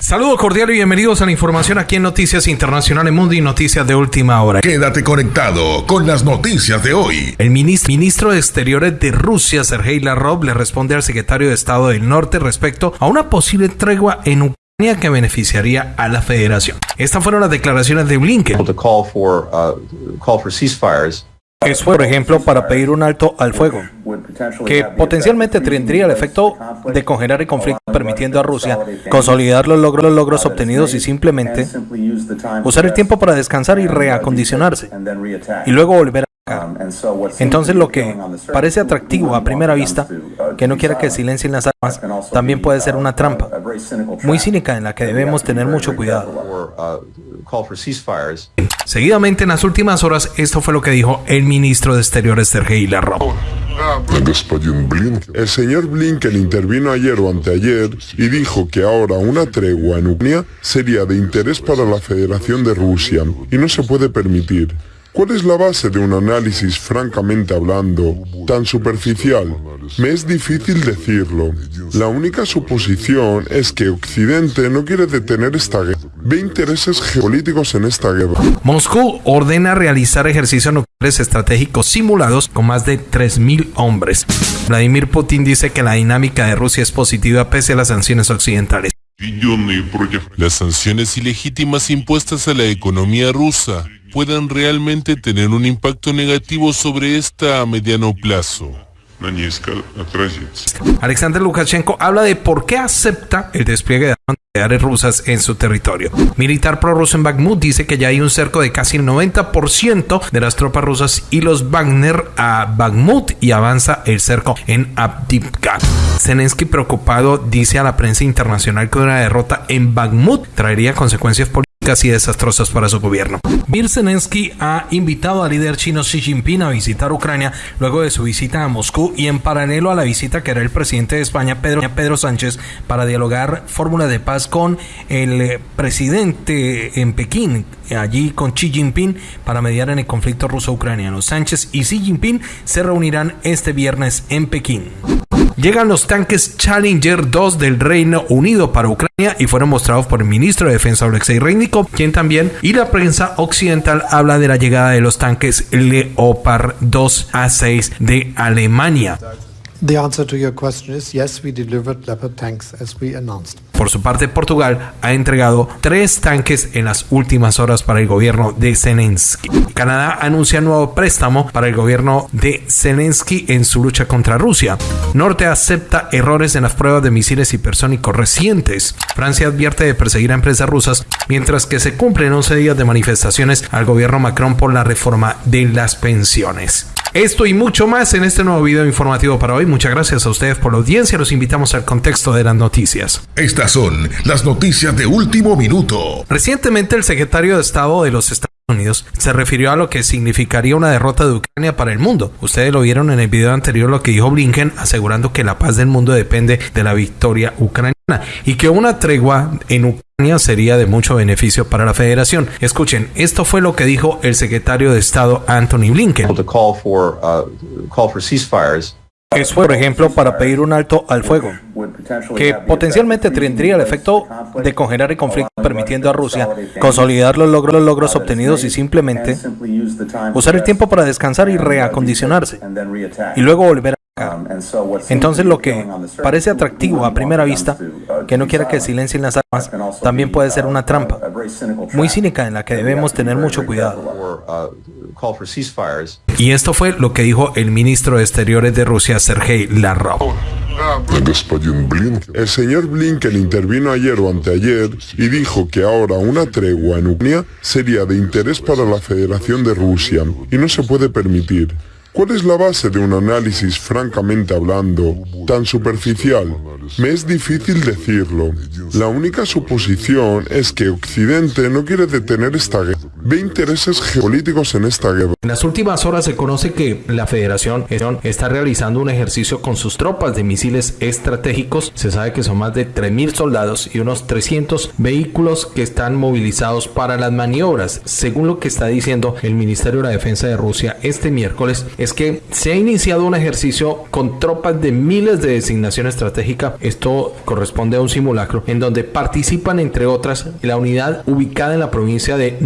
Saludos cordiales y bienvenidos a la información aquí en Noticias Internacionales Mundo y Noticias de Última Hora. Quédate conectado con las noticias de hoy. El ministro, ministro de Exteriores de Rusia, Sergei Lavrov, le responde al secretario de Estado del Norte respecto a una posible tregua en Ucrania que beneficiaría a la federación. Estas fueron las declaraciones de Blinken. to call for uh, call for ceasefires Es, por ejemplo, para pedir un alto al fuego, que potencialmente tendría el efecto de congelar el conflicto, permitiendo a Rusia consolidar los logros, los logros obtenidos y simplemente usar el tiempo para descansar y reacondicionarse, y luego volver a. Entonces lo que parece atractivo a primera vista, que no quiera que silencien las armas, también puede ser una trampa, muy cínica en la que debemos tener mucho cuidado. Seguidamente en las últimas horas, esto fue lo que dijo el ministro de Exteriores Sergei Lavrov. El señor Blinken intervino ayer o anteayer y dijo que ahora una tregua en Ucrania sería de interés para la Federación de Rusia y no se puede permitir. ¿Cuál es la base de un análisis, francamente hablando, tan superficial? Me es difícil decirlo. La única suposición es que Occidente no quiere detener esta guerra. Ve intereses geopolíticos en esta guerra. Moscú ordena realizar ejercicios nucleares estratégicos simulados con más de 3.000 hombres. Vladimir Putin dice que la dinámica de Rusia es positiva pese a las sanciones occidentales. Las sanciones ilegítimas impuestas a la economía rusa puedan realmente tener un impacto negativo sobre esta a mediano plazo. Alexander Lukashenko habla de por qué acepta el despliegue de armas nucleares rusas en su territorio. Militar prorruso en Bakhmut dice que ya hay un cerco de casi el 90% de las tropas rusas y los Wagner a Bakhmut y avanza el cerco en Abdivka. Zelensky preocupado dice a la prensa internacional que una derrota en Bakhmut traería consecuencias políticas y desastrosas para su gobierno. Zelensky ha invitado al líder chino Xi Jinping a visitar Ucrania luego de su visita a Moscú y en paralelo a la visita que hará el presidente de España, Pedro, Pedro Sánchez, para dialogar fórmula de paz con el presidente en Pekín, allí con Xi Jinping, para mediar en el conflicto ruso-ucraniano. Sánchez y Xi Jinping se reunirán este viernes en Pekín. Llegan los tanques Challenger 2 del Reino Unido para Ucrania y fueron mostrados por el ministro de Defensa Alexei Reinikov, quien también y la prensa occidental habla de la llegada de los tanques Leopard 2 A6 de Alemania. The answer to your question is yes, we delivered Leopard tanks as we announced. Por su parte, Portugal ha entregado tres tanques en las últimas horas para el gobierno de Zelensky. Canadá anuncia nuevo préstamo para el gobierno de Zelensky en su lucha contra Rusia. Norte acepta errores en las pruebas de misiles hipersónicos recientes. Francia advierte de perseguir a empresas rusas, mientras que se cumplen 11 días de manifestaciones al gobierno Macron por la reforma de las pensiones. Esto y mucho más en este nuevo video informativo para hoy. Muchas gracias a ustedes por la audiencia. Los invitamos al contexto de las noticias. Estas son las noticias de último minuto. Recientemente el secretario de Estado de los Estados Unidos se refirió a lo que significaría una derrota de Ucrania para el mundo. Ustedes lo vieron en el video anterior lo que dijo Blinken asegurando que la paz del mundo depende de la victoria ucraniana y que una tregua en Ucrania sería de mucho beneficio para la federación. Escuchen, esto fue lo que dijo el secretario de Estado Anthony Blinken. to call for uh, call for ceasefires Es por ejemplo para pedir un alto al fuego, que potencialmente tendría el efecto de congelar el conflicto, permitiendo a Rusia consolidar los logros, los logros obtenidos y simplemente usar el tiempo para descansar y reacondicionarse, y luego volver a. Entonces lo que parece atractivo a primera vista, que no quiera que silencien las armas, también puede ser una trampa, muy cínica en la que debemos tener mucho cuidado. Y esto fue lo que dijo el ministro de Exteriores de Rusia, Sergei Lavrov. El señor Blinken intervino ayer o anteayer y dijo que ahora una tregua en Ucrania sería de interés para la Federación de Rusia y no se puede permitir. ¿Cuál es la base de un análisis francamente hablando tan superficial? Me es difícil decirlo. La única suposición es que Occidente no quiere detener esta guerra. Ve intereses geopolíticos en esta guerra. En las últimas horas se conoce que la Federación está realizando un ejercicio con sus tropas de misiles estratégicos. Se sabe que son más de 3.000 soldados y unos 300 vehículos que están movilizados para las maniobras. Según lo que está diciendo el Ministerio de la Defensa de Rusia este miércoles, es que se ha iniciado un ejercicio con tropas de miles de designación estratégica. Esto corresponde a un simulacro en donde participan entre otras la unidad ubicada en la provincia de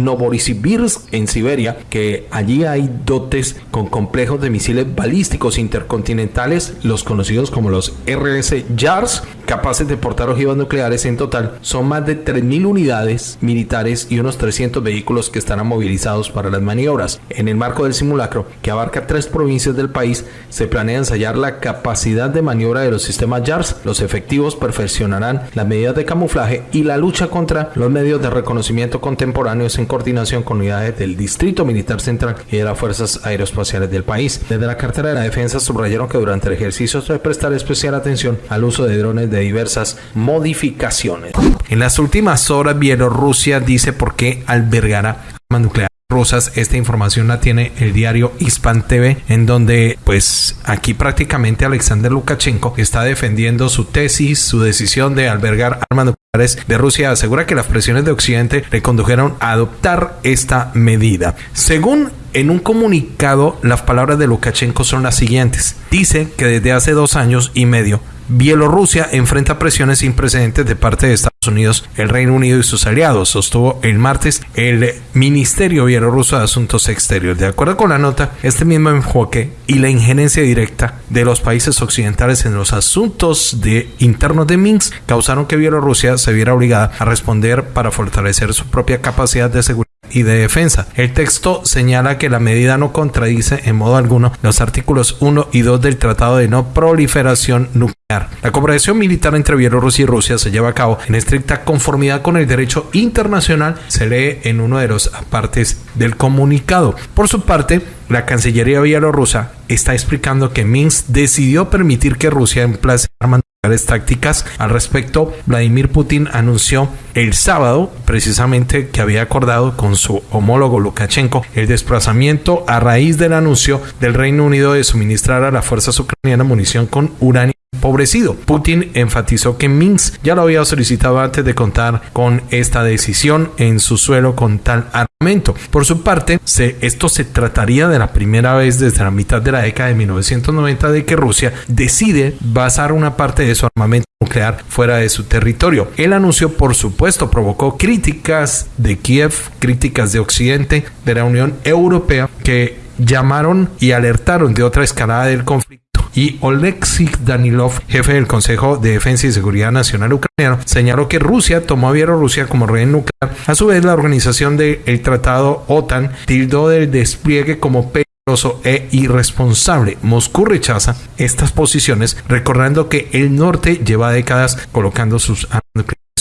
Novosibirsk en Siberia, que allí hay dotes con complejos de misiles balísticos intercontinentales, los conocidos como los RS JARS, capaces de portar ojivas nucleares en total. Son más de 3.000 unidades militares y unos 300 vehículos que estarán movilizados para las maniobras. En el marco del simulacro, que abarca tres provincias del país, se planea ensayar la capacidad de maniobra de los sistemas JARS. Los efectivos perfeccionarán las medidas de camuflaje y la lucha contra los medios de reconocimiento contemporáneos en coordinación con unidades del Distrito Militar Central y de las Fuerzas Aeroespaciales del país. Desde la cartera de la defensa subrayaron que durante el ejercicio se prestar especial atención al uso de drones de diversas modificaciones. En las últimas horas, Bielorrusia dice por qué albergará armas nucleares rusas. Esta información la tiene el diario Hispan TV, en donde pues aquí prácticamente Alexander Lukashenko está defendiendo su tesis, su decisión de albergar armas nucleares de Rusia. Asegura que las presiones de Occidente le condujeron a adoptar esta medida. Según en un comunicado, las palabras de Lukashenko son las siguientes. Dice que desde hace dos años y medio Bielorrusia enfrenta presiones sin precedentes de parte de Estados Unidos, el Reino Unido y sus aliados, sostuvo el martes el Ministerio Bielorruso de Asuntos Exteriores. De acuerdo con la nota, este mismo enfoque y la injerencia directa de los países occidentales en los asuntos de internos de Minsk causaron que Bielorrusia se viera obligada a responder para fortalecer su propia capacidad de seguridad y de defensa. El texto señala que la medida no contradice en modo alguno los artículos 1 y 2 del Tratado de No Proliferación Nuclear. La cooperación militar entre Bielorrusia y Rusia se lleva a cabo en estricta conformidad con el derecho internacional, se lee en uno de los partes del comunicado. Por su parte, la Cancillería bielorrusa está explicando que Minsk decidió permitir que Rusia emplace armas tácticas. Al respecto, Vladimir Putin anunció el sábado precisamente que había acordado con su homólogo Lukashenko el desplazamiento a raíz del anuncio del Reino Unido de suministrar a las fuerzas ucranianas munición con uranio Putin enfatizó que Minsk ya lo había solicitado antes de contar con esta decisión en su suelo con tal armamento. Por su parte, esto se trataría de la primera vez desde la mitad de la década de 1990 de que Rusia decide basar una parte de su armamento nuclear fuera de su territorio. El anuncio, por supuesto, provocó críticas de Kiev, críticas de Occidente, de la Unión Europea, que llamaron y alertaron de otra escalada del conflicto y Oleksiy Danilov, jefe del Consejo de Defensa y Seguridad Nacional ucraniano, señaló que Rusia tomó a Bielorrusia como rehén nuclear. A su vez, la organización del Tratado OTAN tildó del despliegue como peligroso e irresponsable. Moscú rechaza estas posiciones, recordando que el norte lleva décadas colocando sus armas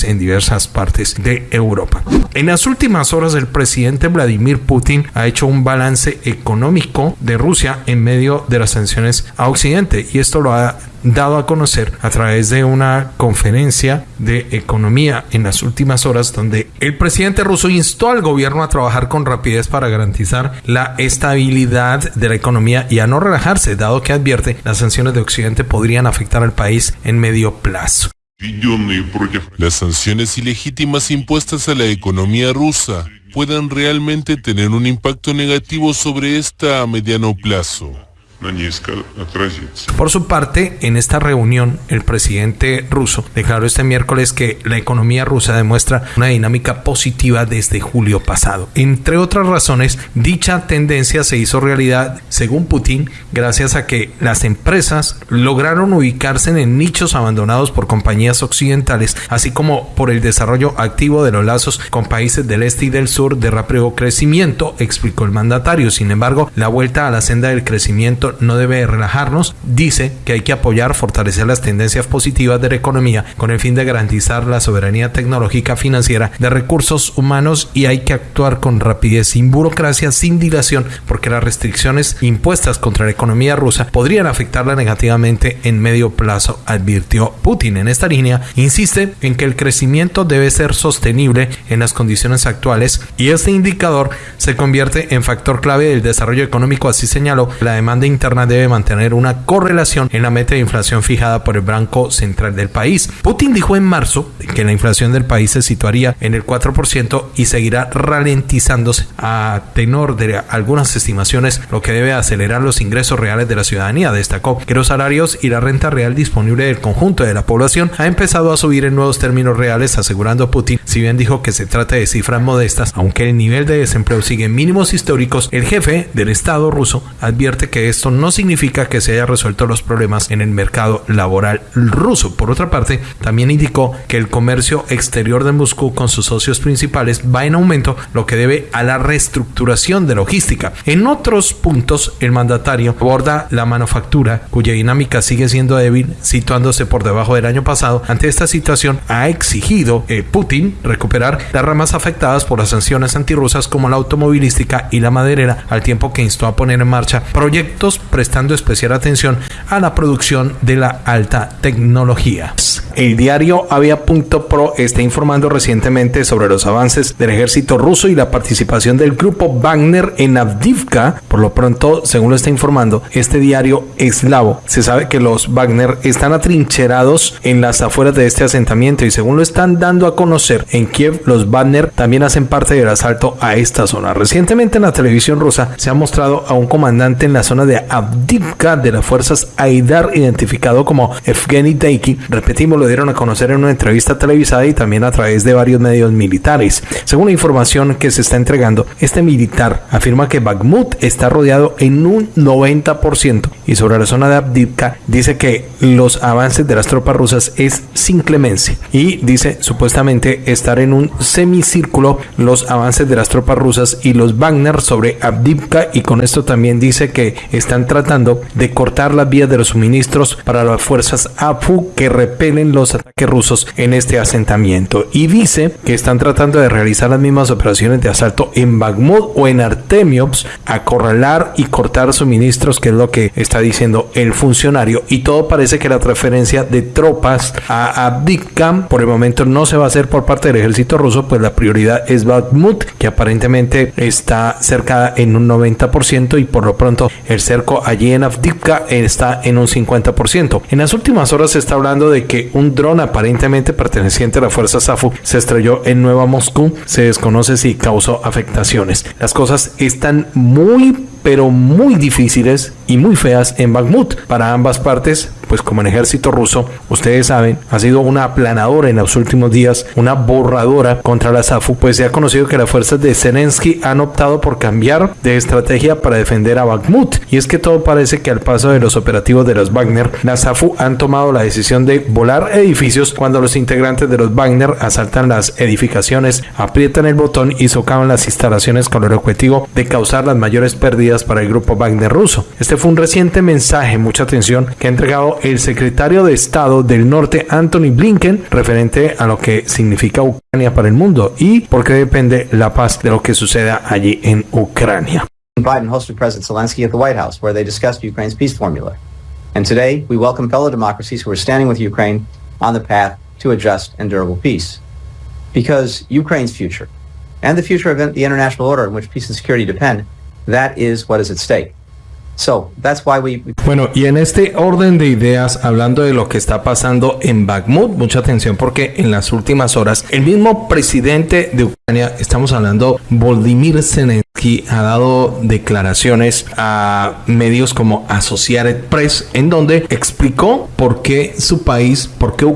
en diversas partes de Europa. En las últimas horas el presidente Vladimir Putin ha hecho un balance económico de Rusia en medio de las sanciones a Occidente y esto lo ha dado a conocer a través de una conferencia de economía en las últimas horas donde el presidente ruso instó al gobierno a trabajar con rapidez para garantizar la estabilidad de la economía y a no relajarse, dado que advierte las sanciones de Occidente podrían afectar al país en medio plazo. Las sanciones ilegítimas impuestas a la economía rusa pueden realmente tener un impacto negativo sobre esta a mediano plazo. Por su parte, en esta reunión, el presidente ruso declaró este miércoles que la economía rusa demuestra una dinámica positiva desde julio pasado. Entre otras razones, dicha tendencia se hizo realidad, según Putin, gracias a que las empresas lograron ubicarse en nichos abandonados por compañías occidentales, así como por el desarrollo activo de los lazos con países del este y del sur de rápido crecimiento, explicó el mandatario. Sin embargo, la vuelta a la senda del crecimiento no debe relajarnos. Dice que hay que apoyar, fortalecer las tendencias positivas de la economía con el fin de garantizar la soberanía tecnológica financiera de recursos humanos y hay que actuar con rapidez, sin burocracia, sin dilación, porque las restricciones impuestas contra la economía rusa podrían afectarla negativamente en medio plazo, advirtió Putin. En esta línea, insiste en que el crecimiento debe ser sostenible en las condiciones actuales y este indicador se convierte en factor clave del desarrollo económico, así señaló, la demanda interna debe mantener una correlación en la meta de inflación fijada por el Banco Central del país. Putin dijo en marzo que la inflación del país se situaría en el 4% y seguirá ralentizándose a tenor de algunas estimaciones, lo que debe acelerar los ingresos reales de la ciudadanía. Destacó que los salarios y la renta real disponible del conjunto de la población ha empezado a subir en nuevos términos reales, asegurando Putin, si bien dijo que se trata de cifras modestas, aunque el nivel de desempleo sigue en mínimos históricos, el jefe del Estado ruso advierte que esto no significa que se haya resuelto los problemas en el mercado laboral ruso. Por otra parte, también indicó que el comercio exterior de Moscú con sus socios principales va en aumento, lo que debe a la reestructuración de logística. En otros puntos, el mandatario aborda la manufactura, cuya dinámica sigue siendo débil, situándose por debajo del año pasado. Ante esta situación, ha exigido eh, Putin recuperar las ramas afectadas por las sanciones antirrusas como la automovilística y la maderera, al tiempo que instó a poner en marcha proyectos prestando especial atención a la producción de la alta tecnología. El diario Avia.pro está informando recientemente sobre los avances del ejército ruso y la participación del grupo Wagner en Avdivka. Por lo pronto, según lo está informando este diario eslavo, se sabe que los Wagner están atrincherados en las afueras de este asentamiento y según lo están dando a conocer en Kiev, los Wagner también hacen parte del asalto a esta zona. Recientemente en la televisión rusa se ha mostrado a un comandante en la zona de Avdivka de las fuerzas Aidar identificado como Evgeny Deiki. Repetimos, lo dieron a conocer en una entrevista televisada y también a través de varios medios militares. Según la información que se está entregando, este militar afirma que Bakhmut está rodeado en un 90% y sobre la zona de Avdivka dice que los avances de las tropas rusas es sin clemencia y dice supuestamente estar en un semicírculo los avances de las tropas rusas y los Wagner sobre Avdivka y con esto también dice que están tratando de cortar las vías de los suministros para las fuerzas AFU que repelen los ataques rusos en este asentamiento y dice que están tratando de realizar las mismas operaciones de asalto en Bakhmut o en Artemiops, acorralar y cortar suministros, que es lo que está diciendo el funcionario. Y todo parece que la transferencia de tropas a Abdikam por el momento no se va a hacer por parte del ejército ruso, pues la prioridad es Bakhmut, que aparentemente está cercada en un 90% y por lo pronto el allí en Avdivka está en un 50%. En las últimas horas se está hablando de que un dron aparentemente perteneciente a la fuerza SAFU se estrelló en Nueva Moscú. Se desconoce si causó afectaciones. Las cosas están muy pero muy difíciles y muy feas en Bakhmut para ambas partes, pues como el ejército ruso, ustedes saben, ha sido una aplanadora en los últimos días, una borradora contra la SAFU, pues se ha conocido que las fuerzas de Zelensky han optado por cambiar de estrategia para defender a Bakhmut. Y es que todo parece que al paso de los operativos de los Wagner, la SAFU han tomado la decisión de volar edificios cuando los integrantes de los Wagner asaltan las edificaciones, aprietan el botón y socavan las instalaciones con el objetivo de causar las mayores pérdidas para el grupo Wagner ruso. Este fue un reciente mensaje, mucha atención, que ha entregado el secretario de Estado del Norte, Anthony Blinken, referente a lo que significa Ucrania para el mundo y por qué depende la paz de lo que suceda allí en Ucrania. Biden hosted President Zelensky at the White House, where they discussed Ukraine's peace formula. And today, we welcome fellow democracies who are standing with Ukraine on the path to a just and durable peace. Because Ukraine's future, and the future of the international order in which peace and security depend, That is what is at stake. So, that's why we... Bueno, y en este orden de ideas, hablando de lo que está pasando en Bakhmut, mucha atención porque en las últimas horas el mismo presidente de Ucrania, estamos hablando, Volodymyr Zelensky, ha dado declaraciones a medios como Associated Press, en donde explicó por qué su país, por qué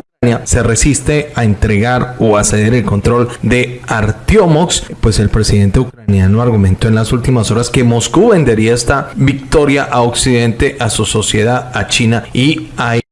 se resiste a entregar o a ceder el control de Artiomox, pues el presidente ucraniano argumentó en las últimas horas que Moscú vendería esta victoria a Occidente, a su sociedad, a China y a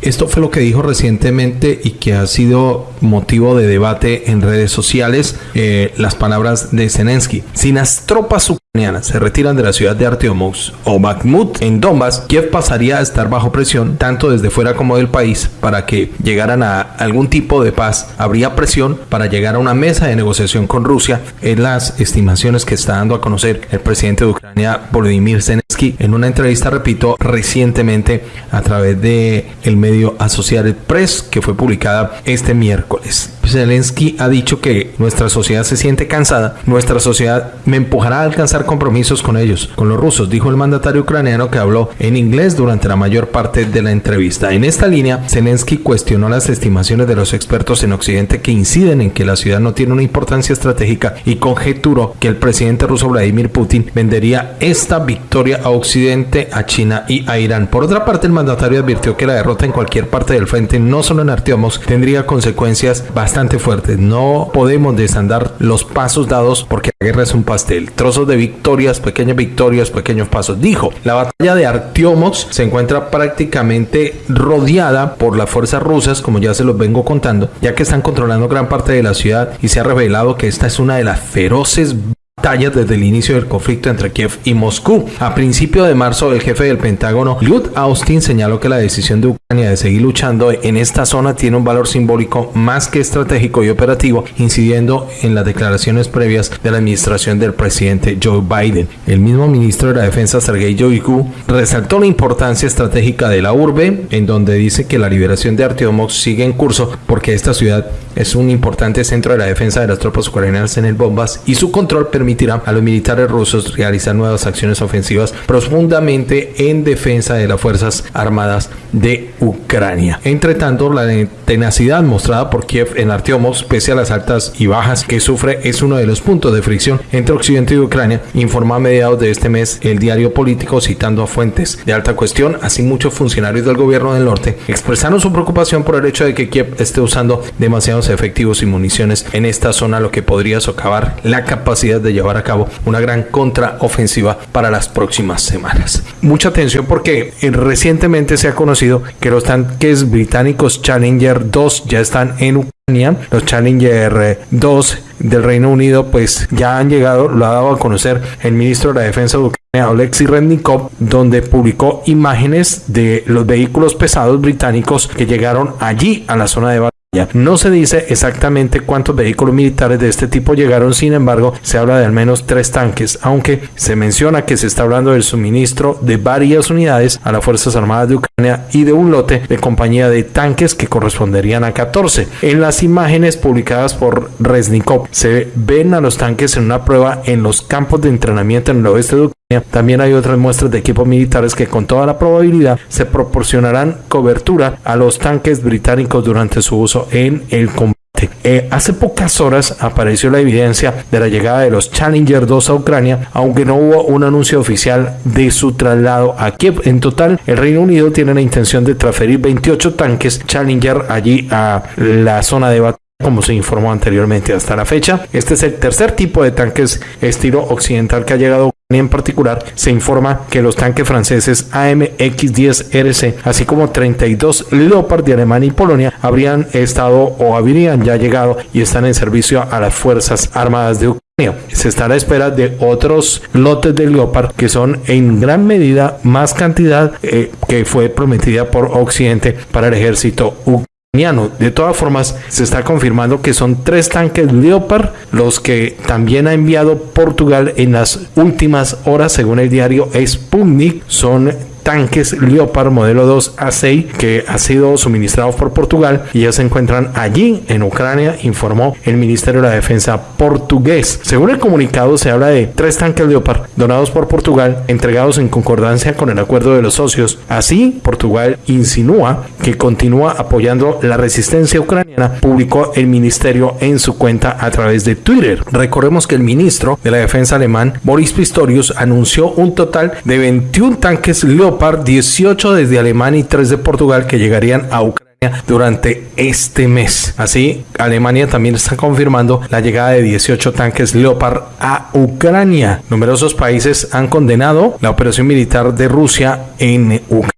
Esto fue lo que dijo recientemente y que ha sido motivo de debate en redes sociales, eh, las palabras de Zelensky. Si las tropas ucranianas se retiran de la ciudad de Artyomov o Bakhmut en Donbass, Kiev pasaría a estar bajo presión tanto desde fuera como del país para que llegaran a algún tipo de paz. Habría presión para llegar a una mesa de negociación con Rusia en las estimaciones que está dando a conocer el presidente de Ucrania, Volodymyr Zelensky, en una entrevista, repito, recientemente a través de el medio Associated Press que fue publicada este miércoles. Zelensky ha dicho que nuestra sociedad se siente cansada, nuestra sociedad me empujará a alcanzar compromisos con ellos, con los rusos, dijo el mandatario ucraniano que habló en inglés durante la mayor parte de la entrevista. En esta línea, Zelensky cuestionó las estimaciones de los expertos en Occidente que inciden en que la ciudad no tiene una importancia estratégica y conjeturó que el presidente ruso Vladimir Putin vendería esta victoria a Occidente, a China y a Irán. Por otra parte, el mandatario advirtió que la derrota en cualquier parte del frente, no solo en Artiomos, tendría consecuencias bastante fuertes. No podemos desandar los pasos dados porque la guerra es un pastel. Trozos de victorias, pequeñas victorias, pequeños pasos. Dijo, la batalla de Artiomos se encuentra prácticamente rodeada por las fuerzas rusas, como ya se los vengo contando, ya que están controlando gran parte de la ciudad y se ha revelado que esta es una de las feroces batallas desde el inicio del conflicto entre Kiev y Moscú. A principio de marzo, el jefe del Pentágono, Lloyd Austin, señaló que la decisión de Ucrania de seguir luchando en esta zona tiene un valor simbólico más que estratégico y operativo, incidiendo en las declaraciones previas de la administración del presidente Joe Biden. El mismo ministro de la Defensa, Sergei Shoigu, resaltó la importancia estratégica de la urbe, en donde dice que la liberación de Artyomov sigue en curso porque esta ciudad es un importante centro de la defensa de las tropas ucranianas en el Bombas y su control permitirá a los militares rusos realizar nuevas acciones ofensivas profundamente en defensa de las Fuerzas Armadas de Ucrania. Entre tanto, la tenacidad mostrada por Kiev en Artyomov, pese a las altas y bajas que sufre, es uno de los puntos de fricción entre Occidente y Ucrania, informó a mediados de este mes el diario político citando a fuentes de alta cuestión, así muchos funcionarios del gobierno del norte expresaron su preocupación por el hecho de que Kiev esté usando demasiados efectivos y municiones en esta zona, lo que podría socavar la capacidad de llevar a cabo una gran contraofensiva para las próximas semanas. Mucha atención porque recientemente se ha conocido que los tanques británicos Challenger 2 ya están en Ucrania. Los Challenger 2 del Reino Unido pues ya han llegado, lo ha dado a conocer el ministro de la Defensa de Ucrania, Alexei Rednikov, donde publicó imágenes de los vehículos pesados británicos que llegaron allí a la zona de no se dice exactamente cuántos vehículos militares de este tipo llegaron, sin embargo, se habla de al menos tres tanques, aunque se menciona que se está hablando del suministro de varias unidades a las Fuerzas Armadas de Ucrania y de un lote de compañía de tanques que corresponderían a 14. En las imágenes publicadas por Resnikov se ven a los tanques en una prueba en los campos de entrenamiento en el oeste de Ucrania también hay otras muestras de equipos militares que con toda la probabilidad se proporcionarán cobertura a los tanques británicos durante su uso en el combate. Eh, hace pocas horas apareció la evidencia de la llegada de los Challenger 2 a Ucrania, aunque no hubo un anuncio oficial de su traslado a Kiev. En total, el Reino Unido tiene la intención de transferir 28 tanques Challenger allí a la zona de batalla como se informó anteriormente hasta la fecha. Este es el tercer tipo de tanques estilo occidental que ha llegado en particular, se informa que los tanques franceses AMX-10RC, así como 32 Leopard de Alemania y Polonia, habrían estado o habrían ya llegado y están en servicio a las Fuerzas Armadas de Ucrania. Se está a la espera de otros lotes de Leopard que son en gran medida más cantidad eh, que fue prometida por Occidente para el ejército ucraniano. De todas formas, se está confirmando que son tres tanques Leopard los que también ha enviado Portugal en las últimas horas, según el diario Sputnik. Son tanques Leopard modelo 2 A6 que ha sido suministrados por Portugal y ya se encuentran allí en Ucrania, informó el Ministerio de la Defensa portugués. Según el comunicado se habla de tres tanques Leopard donados por Portugal, entregados en concordancia con el acuerdo de los socios. Así, Portugal insinúa que continúa apoyando la resistencia ucraniana, publicó el ministerio en su cuenta a través de Twitter. Recordemos que el ministro de la Defensa alemán, Boris Pistorius, anunció un total de 21 tanques Leopard 18 desde Alemania y 3 de Portugal que llegarían a Ucrania durante este mes. Así, Alemania también está confirmando la llegada de 18 tanques Leopard a Ucrania. Numerosos países han condenado la operación militar de Rusia en Ucrania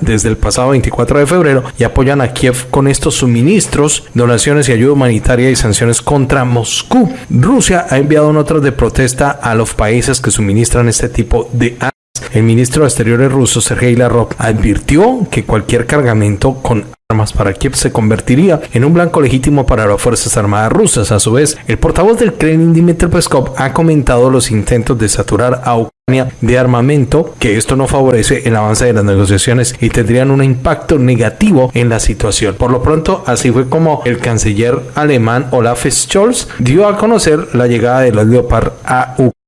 desde el pasado 24 de febrero y apoyan a Kiev con estos suministros, donaciones y ayuda humanitaria y sanciones contra Moscú. Rusia ha enviado notas de protesta a los países que suministran este tipo de armas. El ministro de Exteriores ruso, Sergei Lavrov, advirtió que cualquier cargamento con armas para Kiev se convertiría en un blanco legítimo para las Fuerzas Armadas rusas. A su vez, el portavoz del Kremlin, Dmitry Peskov, ha comentado los intentos de saturar a Ucrania de armamento, que esto no favorece el avance de las negociaciones y tendrían un impacto negativo en la situación. Por lo pronto, así fue como el canciller alemán Olaf Scholz dio a conocer la llegada de los Leopard a Ucrania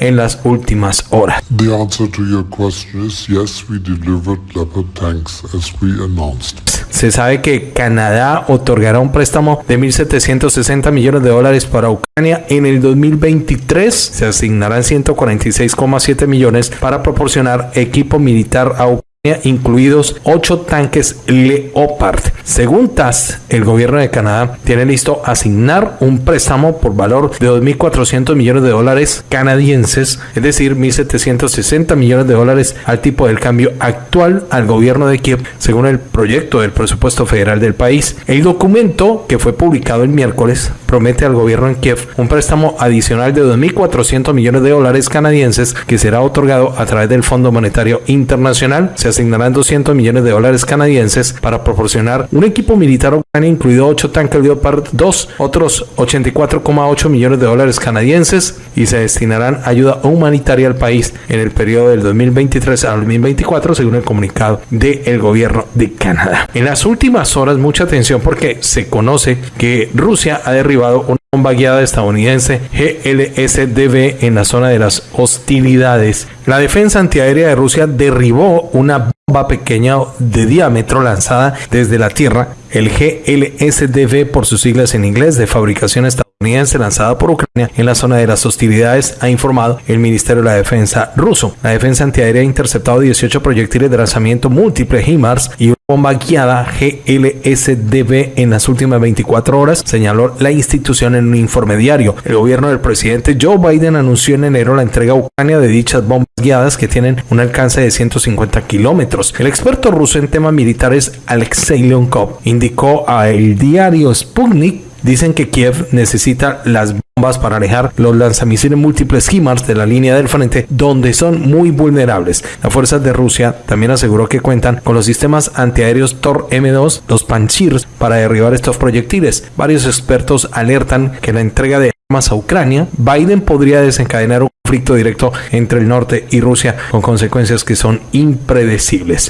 en las últimas horas. The answer to your question is yes, we delivered Leopard tanks as we announced. Se sabe que Canadá otorgará un préstamo de 1.760 millones de dólares para Ucrania en el 2023. Se asignarán 146,7 millones para proporcionar equipo militar a Ucrania incluidos 8 tanques Leopard. Según TAS, el gobierno de Canadá tiene listo asignar un préstamo por valor de 2.400 millones de dólares canadienses, es decir, 1.760 millones de dólares al tipo del cambio actual al gobierno de Kiev, según el proyecto del presupuesto federal del país. El documento, que fue publicado el miércoles, promete al gobierno en Kiev un préstamo adicional de 2.400 millones de dólares canadienses que será otorgado a través del Fondo Monetario Internacional. Asignarán 200 millones de dólares canadienses para proporcionar un equipo militar ucraniano, incluido 8 tanques Leopard 2, otros 84,8 millones de dólares canadienses y se destinarán ayuda humanitaria al país en el periodo del 2023 al 2024, según el comunicado del gobierno de Canadá. En las últimas horas, mucha atención porque se conoce que Rusia ha derribado una bomba guiada estadounidense GLSDB en la zona de las hostilidades. La defensa antiaérea de Rusia derribó una bomba pequeña de diámetro lanzada desde la Tierra, el GLSDB por sus siglas en inglés de fabricación estadounidense lanzada por Ucrania en la zona de las hostilidades, ha informado el Ministerio de la Defensa ruso. La defensa antiaérea ha interceptado 18 proyectiles de lanzamiento múltiple HIMARS y una bomba guiada GLSDB en las últimas 24 horas, señaló la institución en un informe diario. El gobierno del presidente Joe Biden anunció en enero la entrega a Ucrania de dichas bombas guiadas que tienen un alcance de 150 kilómetros. El experto ruso en temas militares Alexei Leonkov indicó a el diario Sputnik Dicen que Kiev necesita las bombas para alejar los lanzamisiles múltiples HIMARS de la línea del frente, donde son muy vulnerables. Las fuerzas de Rusia también aseguró que cuentan con los sistemas antiaéreos Tor M2, los Panchirs, para derribar estos proyectiles. Varios expertos alertan que la entrega de armas a Ucrania, Biden podría desencadenar un conflicto directo entre el norte y Rusia con consecuencias que son impredecibles.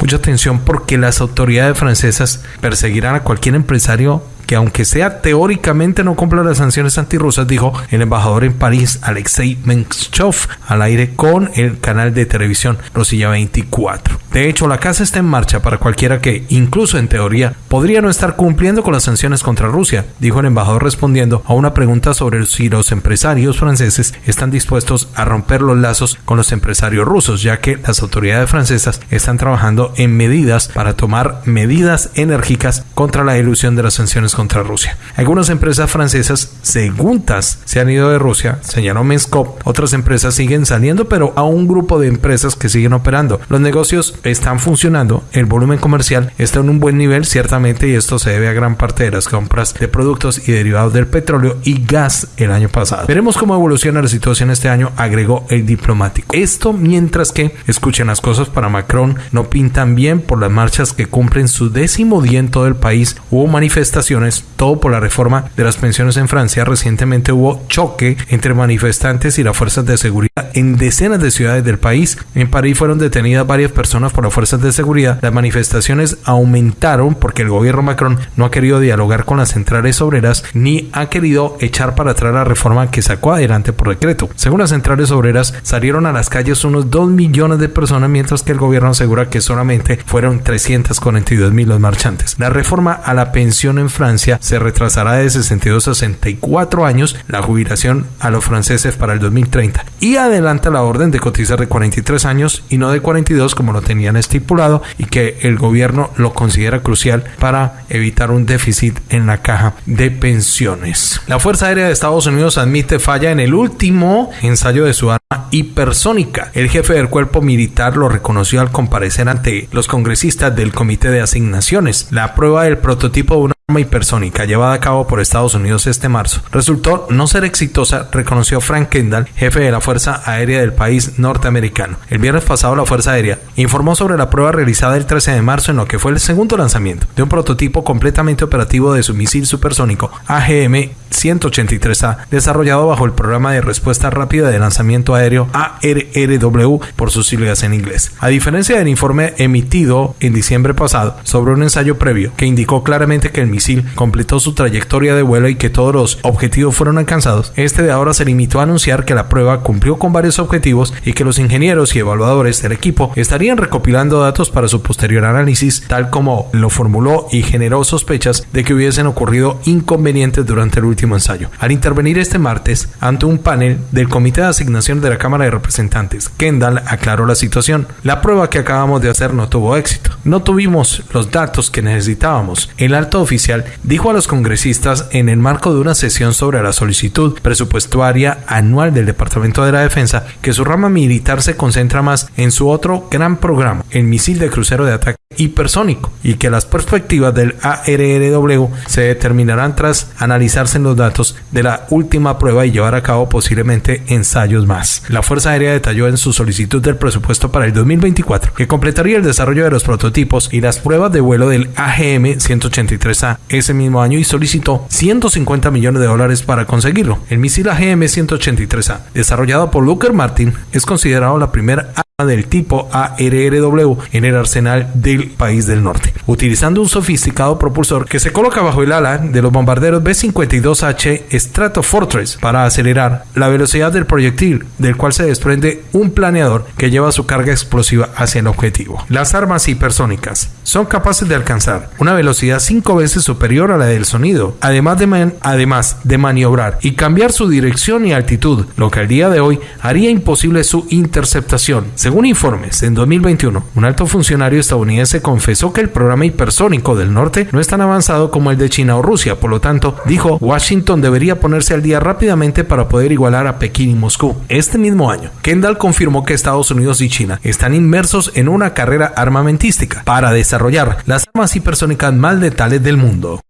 Mucha atención porque las autoridades francesas perseguirán a cualquier empresario que aunque sea teóricamente no cumpla las sanciones antirrusas, dijo el embajador en París, Alexei Menchov, al aire con el canal de televisión Rosilla 24. De hecho, la casa está en marcha para cualquiera que, incluso en teoría, podría no estar cumpliendo con las sanciones contra Rusia, dijo el embajador respondiendo a una pregunta sobre si los empresarios franceses están dispuestos a romper los lazos con los empresarios rusos, ya que las autoridades francesas están trabajando en medidas para tomar medidas enérgicas contra la ilusión de las sanciones contra Rusia. Algunas empresas francesas, según se han ido de Rusia, señaló Menskov. Otras empresas siguen saliendo, pero a un grupo de empresas que siguen operando. Los negocios están funcionando, el volumen comercial está en un buen nivel, ciertamente, y esto se debe a gran parte de las compras de productos y derivados del petróleo y gas el año pasado. Veremos cómo evoluciona la situación este año, agregó el diplomático. Esto mientras que, escuchen las cosas para Macron, no pintan bien por las marchas que cumplen su décimo día en todo el país. Hubo manifestaciones todo por la reforma de las pensiones en Francia. Recientemente hubo choque entre manifestantes y las fuerzas de seguridad en decenas de ciudades del país. En París fueron detenidas varias personas por las fuerzas de seguridad. Las manifestaciones aumentaron porque el gobierno Macron no ha querido dialogar con las centrales obreras ni ha querido echar para atrás la reforma que sacó adelante por decreto. Según las centrales obreras, salieron a las calles unos 2 millones de personas, mientras que el gobierno asegura que solamente fueron 342 mil los marchantes. La reforma a la pensión en Francia se retrasará de 62 a 64 años la jubilación a los franceses para el 2030 y adelanta la orden de cotizar de 43 años y no de 42 como lo tenían estipulado y que el gobierno lo considera crucial para evitar un déficit en la caja de pensiones. La Fuerza Aérea de Estados Unidos admite falla en el último ensayo de su arma hipersónica. El jefe del cuerpo militar lo reconoció al comparecer ante los congresistas del Comité de Asignaciones. La prueba del prototipo de una arma hipersónica llevada a cabo por Estados Unidos este marzo resultó no ser exitosa, reconoció Frank Kendall, jefe de la Fuerza Aérea del país norteamericano. El viernes pasado la Fuerza Aérea informó sobre la prueba realizada el 13 de marzo en lo que fue el segundo lanzamiento de un prototipo completamente operativo de su misil supersónico AGM 183A, desarrollado bajo el programa de respuesta rápida de lanzamiento aéreo ARRW por sus siglas en inglés. A diferencia del informe emitido en diciembre pasado sobre un ensayo previo que indicó claramente que el misil completó su trayectoria de vuelo y que todos los objetivos fueron alcanzados, este de ahora se limitó a anunciar que la prueba cumplió con varios objetivos y que los ingenieros y evaluadores del equipo estarían recopilando datos para su posterior análisis, tal como lo formuló y generó sospechas de que hubiesen ocurrido inconvenientes durante el último ensayo. Al intervenir este martes ante un panel del Comité de Asignación de la Cámara de Representantes, Kendall aclaró la situación. La prueba que acabamos de hacer no tuvo éxito. No tuvimos los datos que necesitábamos. El alto oficial dijo a los congresistas en el marco de una sesión sobre la solicitud presupuestaria anual del Departamento de la Defensa que su rama militar se concentra más en su otro gran programa, el misil de crucero de ataque hipersónico, y que las perspectivas del ARRW se determinarán tras analizarse los datos de la última prueba y llevar a cabo posiblemente ensayos más. La Fuerza Aérea detalló en su solicitud del presupuesto para el 2024 que completaría el desarrollo de los prototipos y las pruebas de vuelo del AGM 183A ese mismo año y solicitó 150 millones de dólares para conseguirlo. El misil AGM 183A, desarrollado por Lockheed Martin, es considerado la primera del tipo ARRW en el arsenal del país del norte, utilizando un sofisticado propulsor que se coloca bajo el ala de los bombarderos B-52H Stratofortress para acelerar la velocidad del proyectil, del cual se desprende un planeador que lleva su carga explosiva hacia el objetivo. Las armas hipersónicas son capaces de alcanzar una velocidad cinco veces superior a la del sonido, además de, además de maniobrar y cambiar su dirección y altitud, lo que al día de hoy haría imposible su interceptación según informes, en 2021, un alto funcionario estadounidense confesó que el programa hipersónico del norte no es tan avanzado como el de China o Rusia, por lo tanto, dijo, Washington debería ponerse al día rápidamente para poder igualar a Pekín y Moscú. Este mismo año, Kendall confirmó que Estados Unidos y China están inmersos en una carrera armamentística para desarrollar las armas hipersónicas más letales del mundo.